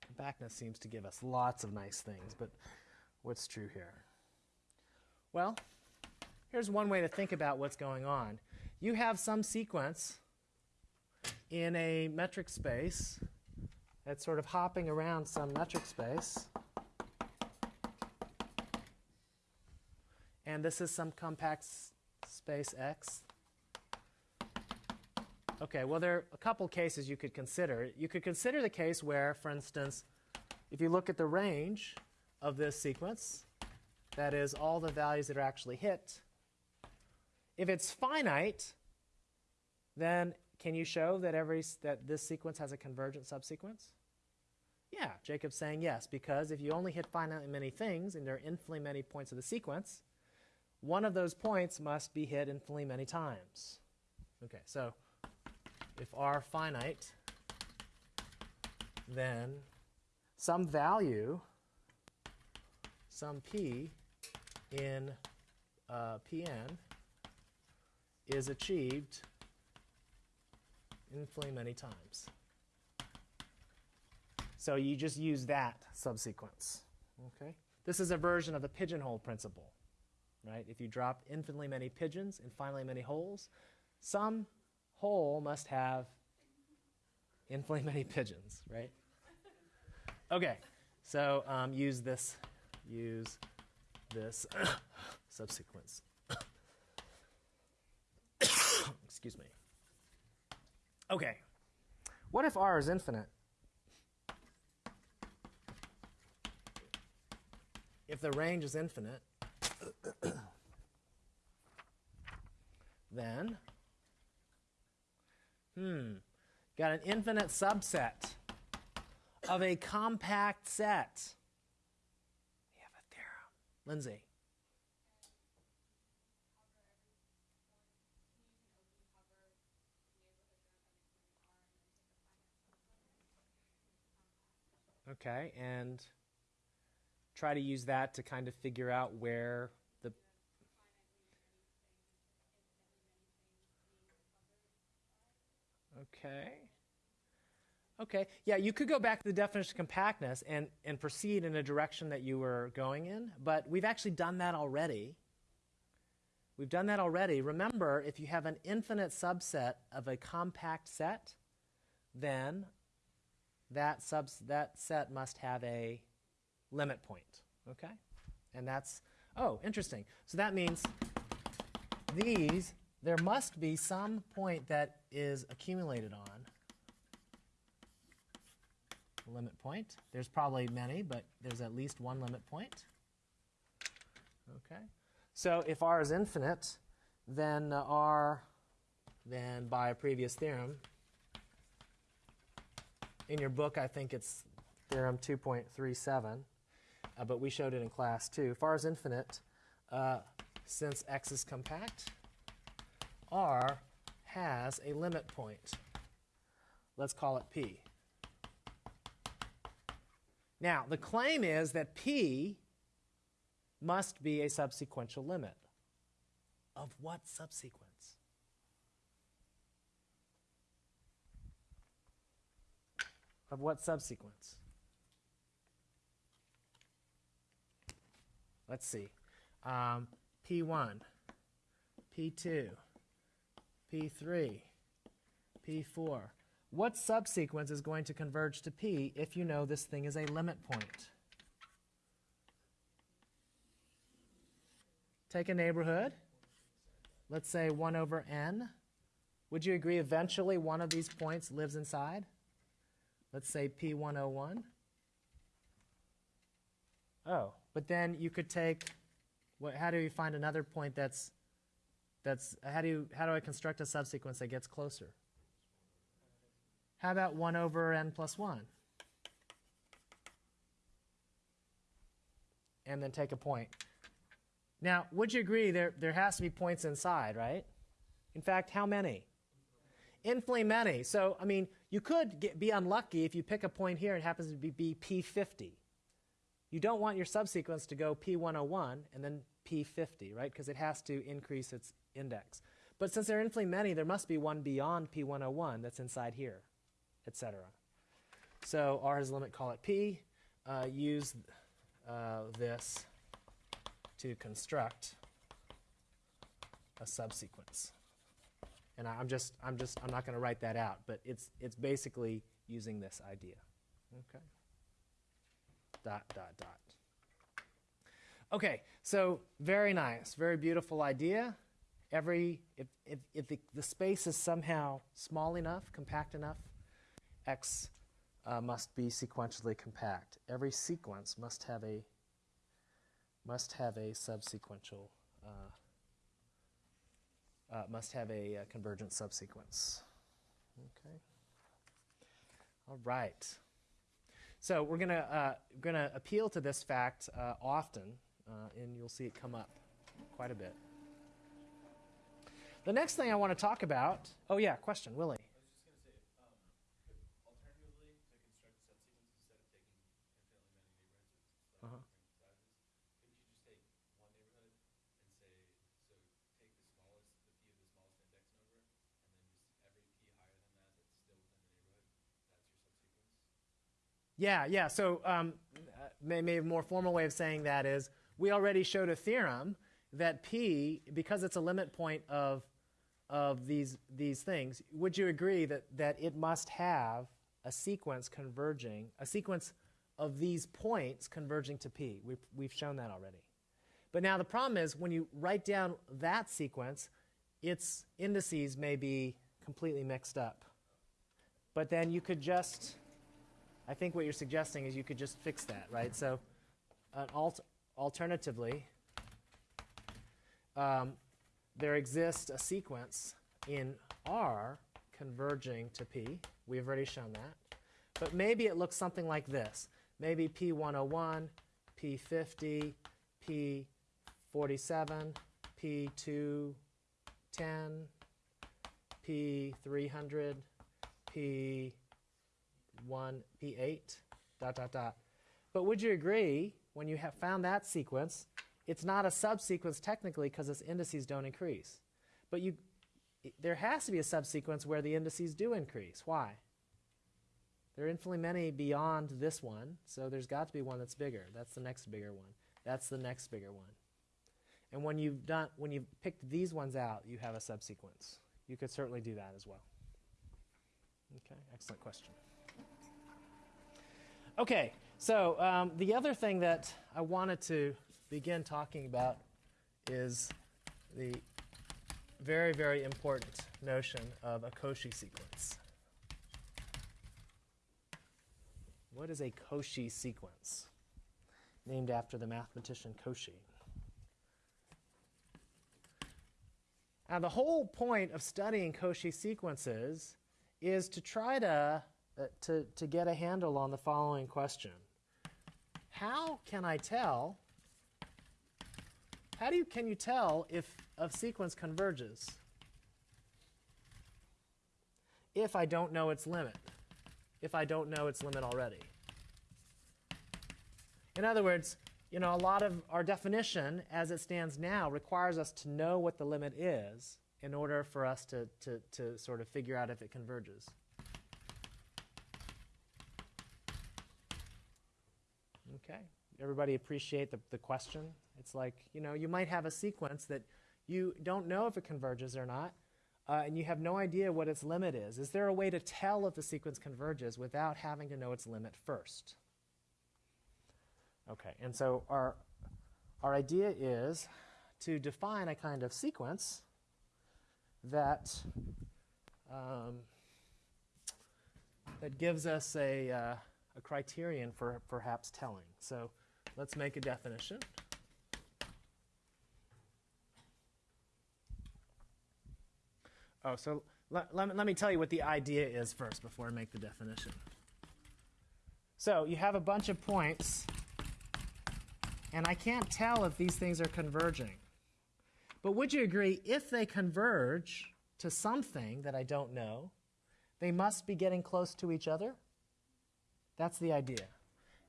Compactness seems to give us lots of nice things, but what's true here? Well, here's one way to think about what's going on. You have some sequence in a metric space that's sort of hopping around some metric space. And this is some compact space X. Okay, well, there are a couple cases you could consider. You could consider the case where, for instance, if you look at the range of this sequence, that is, all the values that are actually hit, if it's finite, then can you show that every that this sequence has a convergent subsequence? Yeah, Jacob's saying yes, because if you only hit finitely many things and there are infinitely many points of the sequence, one of those points must be hit infinitely many times. Okay, so if r finite, then some value, some p in uh, Pn is achieved infinitely many times. So you just use that subsequence. Okay? This is a version of the pigeonhole principle. Right? If you drop infinitely many pigeons in finally many holes, some hole must have infinitely many pigeons, right? Okay, so um, use this, use this subsequence. Excuse me. Okay, what if R is infinite? If the range is infinite, then, hmm, got an infinite subset of a compact set. We have a theorem. Lindsay. Okay, and try to use that to kind of figure out where the. Okay. Okay. Yeah, you could go back to the definition of compactness and, and proceed in a direction that you were going in, but we've actually done that already. We've done that already. Remember, if you have an infinite subset of a compact set, then that, subs- that set must have a limit point. Okay? And that's, oh, interesting. So that means these, there must be some point that is accumulated on limit point. There's probably many, but there's at least one limit point. Okay. So if R is infinite, then uh, R, then by a previous theorem, in your book, I think it's theorem 2.37, uh, but we showed it in class too. If R is infinite, uh, since X is compact, R has a limit point. Let's call it P. Now, the claim is that P must be a subsequential limit. Of what subsequence? Of what subsequence? Let's see. Um, P1, P2, P3, P4. What subsequence is going to converge to P if you know this thing is a limit point? Take a neighborhood. Let's say 1 over n. Would you agree eventually one of these points lives inside? Let's say P101. Oh, but then you could take, what, how do you find another point that's, that's how, do you, how do I construct a subsequence that gets closer? How about 1 over n plus 1? And then take a point. Now, would you agree there, there has to be points inside, right? In fact, how many? Infinitely many. So, I mean, you could get, be unlucky if you pick a point here and it happens to be, be P50. You don't want your subsequence to go P101 and then P50, right? Because it has to increase its index. But since there are infinitely many, there must be one beyond P101 that's inside here, etc. So R has a limit, call it P. Uh, use uh, this to construct a subsequence. And I- I'm just, I'm just, I'm not going to write that out, but it's, it's basically using this idea. Okay. Dot, dot, dot. Okay, so very nice, very beautiful idea. Every, if, if, if the, the space is somehow small enough, compact enough, X uh, must be sequentially compact. Every sequence must have a must have a subsequential uh, uh, must have a, uh convergent subsequence. Okay. All right. So we're gonna uh, gonna appeal to this fact uh, often, uh, and you'll see it come up quite a bit. The next thing I want to talk about. Oh yeah, question, Willie. Alternatively, to construct a subsequence instead of taking infinitely many neighborhoods with Uh-huh. different sizes, couldn't you just take one neighborhood and say, so take the smallest, the p of the smallest index number, and then just every p higher than that that's Yeah, yeah. So um, uh, maybe a more formal way of saying that is we already showed a theorem that p, because it's a limit point of of these these things, would you agree that that it must have a sequence converging, a sequence of these points converging to p? We've we've shown that already. But now the problem is when you write down that sequence, its indices may be completely mixed up. But then you could just I think what you're suggesting is you could just fix that, right? So, alt- alternatively, um, there exists a sequence in R converging to P. We've already shown that. But maybe it looks something like this. Maybe P101, P50, P47, P210, P300, P one P8, dot, dot, dot. But would you agree, when you have found that sequence, it's not a subsequence technically because its indices don't increase. But you, there has to be a subsequence where the indices do increase. Why? There are infinitely many beyond this one, so there's got to be one that's bigger. That's the next bigger one. That's the next bigger one. And when you've done, when you've picked these ones out, you have a subsequence. You could certainly do that as well. Okay, excellent question. Okay, so um, the other thing that I wanted to begin talking about is the very, very important notion of a Cauchy sequence. What is a Cauchy sequence? Named after the mathematician Cauchy. Now, the whole point of studying Cauchy sequences is to try to, uh, to, to get a handle on the following question How can I tell? How do you, can you tell if a sequence converges if I don't know its limit? If I don't know its limit already? In other words, you know, a lot of our definition as it stands now requires us to know what the limit is in order for us to, to, to sort of figure out if it converges. Okay. Everybody appreciate the, the question? It's like, you know, you might have a sequence that you don't know if it converges or not, uh, and you have no idea what its limit is. Is there a way to tell if the sequence converges without having to know its limit first? Okay, and so our, our idea is to define a kind of sequence that, um, that gives us a, uh, a criterion for perhaps telling. So let's make a definition. Oh, so let, let, me- let me tell you what the idea is first before I make the definition. So you have a bunch of points, and I can't tell if these things are converging. But would you agree, if they converge to something that I don't know, they must be getting close to each other? That's the idea.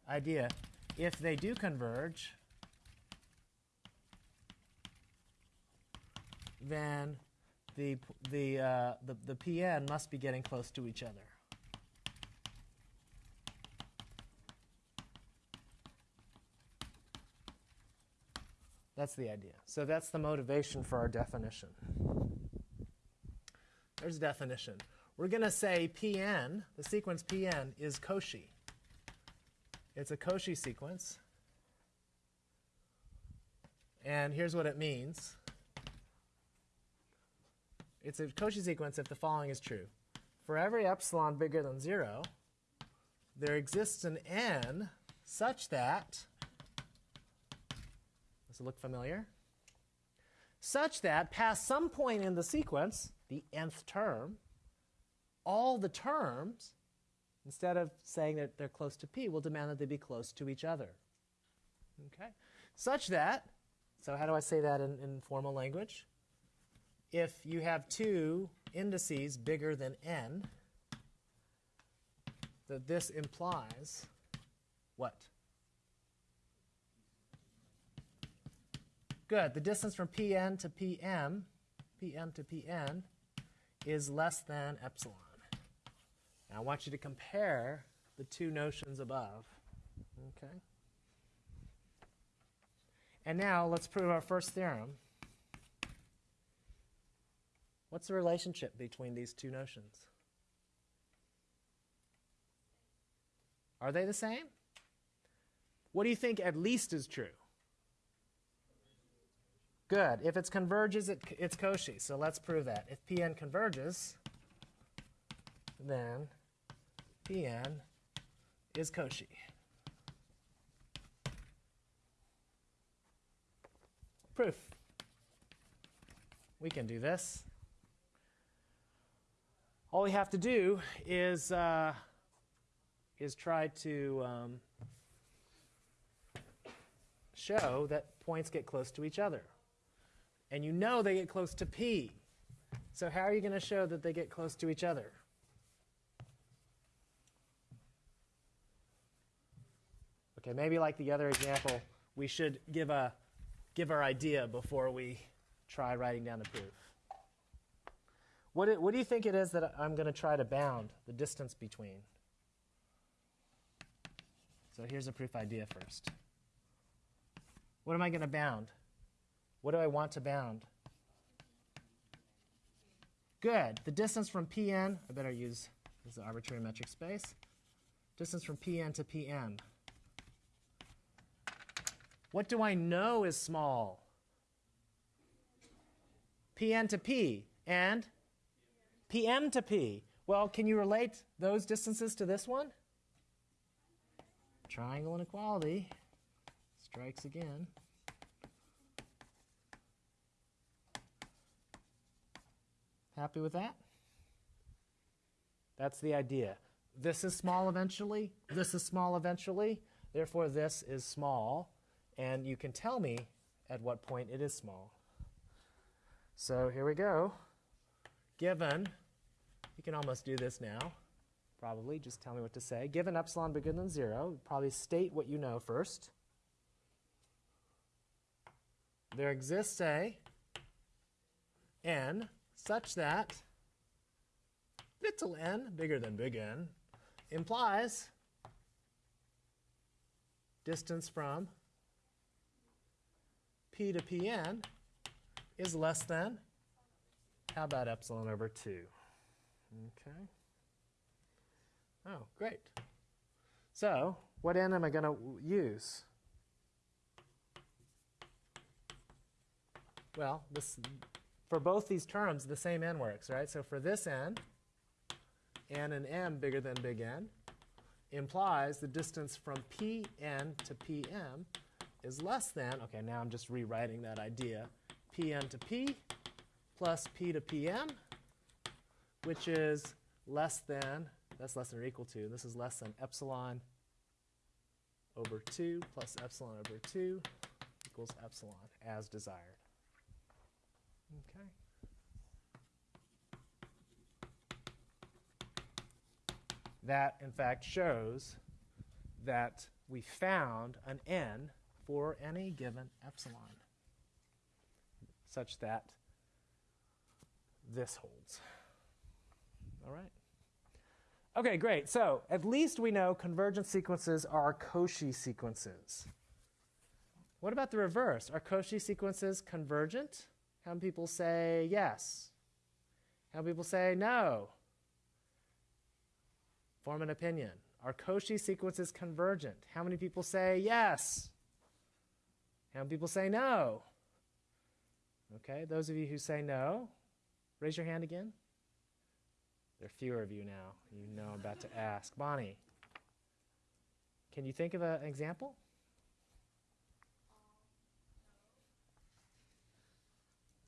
Idea, if they do converge, then the, the, uh, the, the PN must be getting close to each other. That's the idea. So that's the motivation for our definition. There's a definition. We're going to say Pn, the sequence Pn, is Cauchy. It's a Cauchy sequence. And here's what it means. It's a Cauchy sequence if the following is true. For every epsilon bigger than 0, there exists an n such that, does it look familiar? Such that past some point in the sequence, the nth term, all the terms, instead of saying that they're close to p, we'll demand that they be close to each other. Okay? Such that, so how do I say that in, in formal language? If you have two indices bigger than n, that this implies what? Good. The distance from Pn to Pm, Pm to Pn, is less than epsilon. Now I want you to compare the two notions above. Okay. And now let's prove our first theorem. What's the relationship between these two notions? Are they the same? What do you think at least is true? Good. If it converges, it, it's Cauchy. So let's prove that. If Pn converges, then Pn is Cauchy. Proof. We can do this. All we have to do is uh, is try to um, show that points get close to each other. And you know they get close to P. So how are you going to show that they get close to each other? Okay, maybe like the other example, we should give a give our idea before we try writing down the proof. What do, what do you think it is that I'm going to try to bound the distance between? So here's a proof idea first. What am I going to bound? What do I want to bound? Good. The distance from Pn, I better use this is arbitrary metric space. Distance from Pn to Pm. What do I know is small? Pn to P and Pm to P. Well, can you relate those distances to this one? Triangle inequality strikes again. Happy with that? That's the idea. This is small eventually. This is small eventually. Therefore, this is small. And you can tell me at what point it is small. So here we go. Given, you can almost do this now, probably. Just tell me what to say. Given epsilon bigger than 0, probably state what you know first. There exists a n such that little n, bigger than big N, implies distance from P to Pn is less than, how about epsilon over 2? Okay. Oh, great. So what n am I going to use? Well, this, for both these terms, the same n works, right? So for this n, n and m bigger than big N, implies the distance from Pn to Pm is less than, okay, now I'm just rewriting that idea, Pn to P plus P to Pm, which is less than, that's less than or equal to, this is less than epsilon over 2 plus epsilon over 2 equals epsilon as desired. Okay. That, in fact, shows that we found an n for any given epsilon such that this holds. All right? Okay, great. So at least we know convergent sequences are Cauchy sequences. What about the reverse? Are Cauchy sequences convergent? How many people say yes? How many people say no? Form an opinion. Are Cauchy sequences convergent? How many people say yes? Many people say no? Okay, those of you who say no, raise your hand again. There are fewer of you now. You know I'm about to ask. Bonnie, can you think of an example?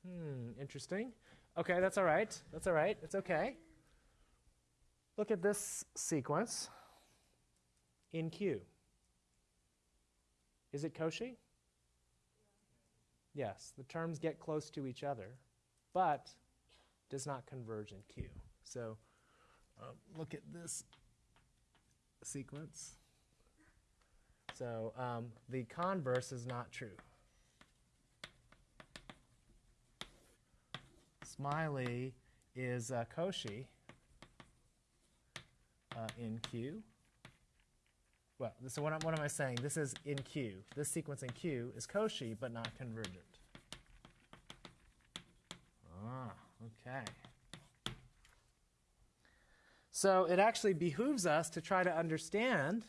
Hmm, interesting. Okay, that's all right. That's all right. It's okay. Look at this sequence in Q. Is it Cauchy? Yes, the terms get close to each other, but does not converge in Q. So um, look at this sequence. So um, the converse is not true. Smiley is uh, Cauchy uh, in Q, Well, so what, am- what am I saying? This is in Q. This sequence in Q is Cauchy, but not convergent. Ah, okay. So it actually behooves us to try to understand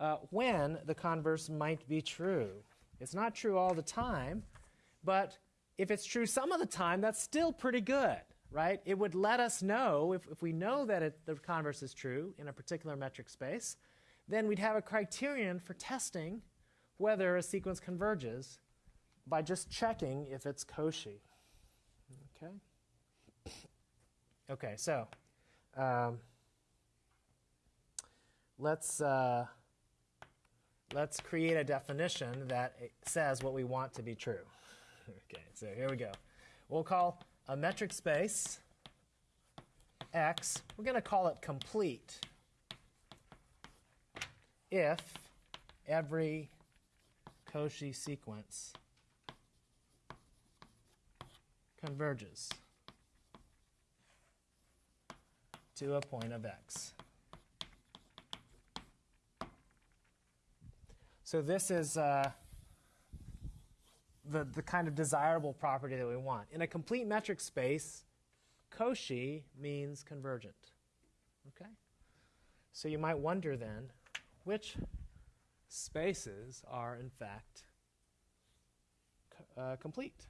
uh, when the converse might be true. It's not true all the time, but if it's true some of the time, that's still pretty good, right? It would let us know, if, if we know that it, the converse is true in a particular metric space, then we'd have a criterion for testing whether a sequence converges by just checking if it's Cauchy. Okay? Okay, so um, let's, uh, let's create a definition that says what we want to be true. Okay, so here we go. We'll call a metric space X, we're going to call it complete if every Cauchy sequence converges to a point of x. So this is uh, the, the kind of desirable property that we want. In a complete metric space, Cauchy means convergent. Okay? So you might wonder then, which spaces are in fact uh, complete?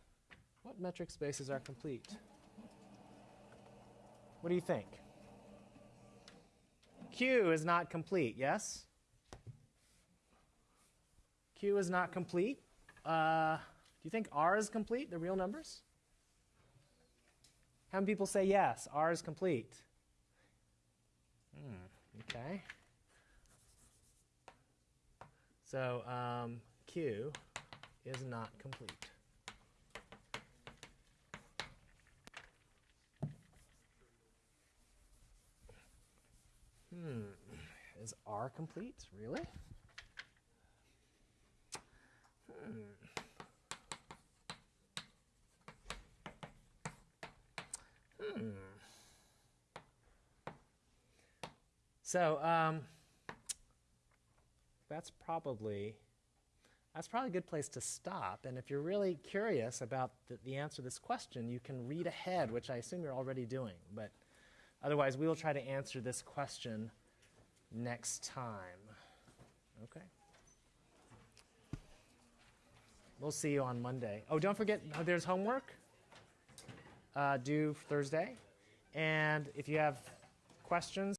What metric spaces are complete? What do you think? Q is not complete, yes? Q is not complete. Uh, do you think R is complete, the real numbers? How many people say yes, R is complete? Hmm, okay. So um, Q is not complete. Hmm. Is R complete? Really? Hmm. Hmm. So um, that's probably that's probably a good place to stop. And if you're really curious about the, the answer to this question, you can read ahead, which I assume you're already doing. But otherwise, we will try to answer this question next time. Okay. We'll see you on Monday. Oh, don't forget, uh, there's homework uh, due Thursday. And if you have questions,